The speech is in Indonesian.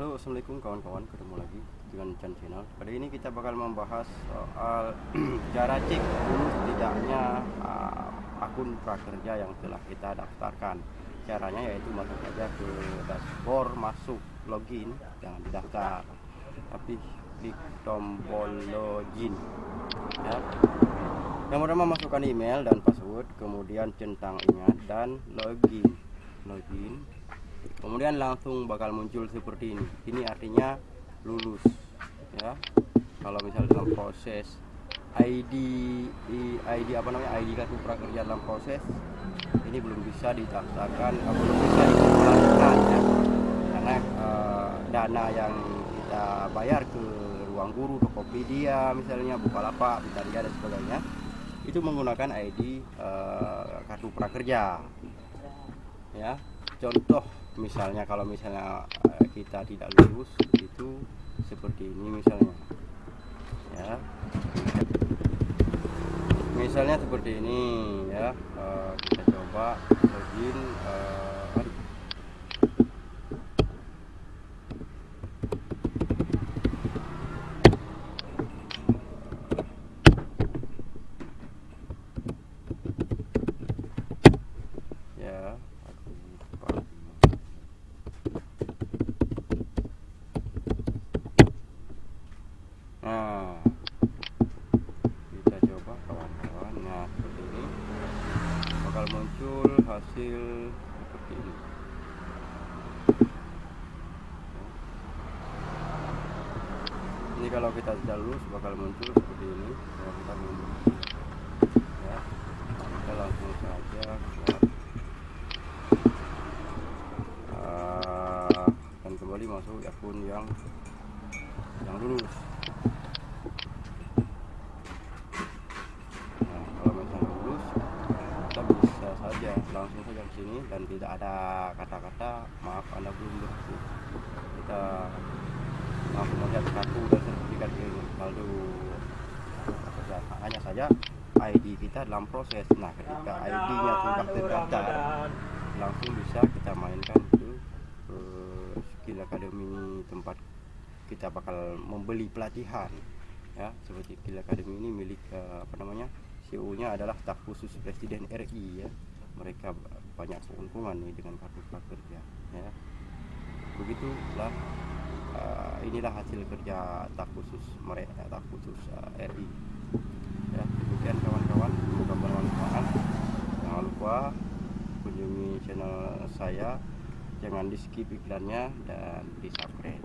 Halo assalamualaikum kawan-kawan. Ketemu lagi dengan Chan Channel. Pada ini kita bakal membahas soal cara cek lulus tidaknya uh, akun prakerja yang telah kita daftarkan. Caranya yaitu masuk saja ke dashboard masuk login jangan didaftar. Tapi klik tombol login. Ya. Yang pertama masukkan email dan password kemudian centang ingat dan login. Login kemudian langsung bakal muncul seperti ini. Ini artinya lulus ya. Kalau misal dalam proses ID ID apa namanya? ID kartu prakerja dalam proses ini belum bisa didaftarkan eh, belum bisa dikeluarkan ya. Karena uh, dana yang kita bayar ke ruang guru Tokopedia misalnya Bukalapak Bitaria dan sebagainya itu menggunakan ID uh, eh, kartu prakerja. Ya contoh misalnya kalau misalnya eh, kita tidak lulus itu seperti ini misalnya. Ya. Misalnya seperti ini ya. Eh, kita coba login uh, nah kita coba kawan-kawan nah seperti ini bakal muncul hasil seperti ini. Ini kalau kita sudah lulus bakal muncul seperti ini. Kalau kita mundur ya kita langsung saja uh, dan kembali masuk akun yang yang lulus langsung saja ke sini dan tidak ada kata-kata maaf anda belum berhasil. Kita langsung melihat kartu dan sertifikat ini lalu hanya saja ID kita dalam proses. Nah ketika ID-nya sudah terdaftar langsung bisa kita mainkan ke, skill academy tempat kita bakal membeli pelatihan. Ya seperti skill academy ini milik uh, apa namanya CEO nya adalah staf khusus presiden RI ya mereka banyak keuntungan nih dengan kartu prakerja ya. Begitulah uh, inilah hasil kerja tak khusus mereka tak khusus uh, eh, RI ya demikian kawan-kawan semoga bermanfaat. Jangan lupa kunjungi channel saya. Jangan di skip iklannya dan di subscribe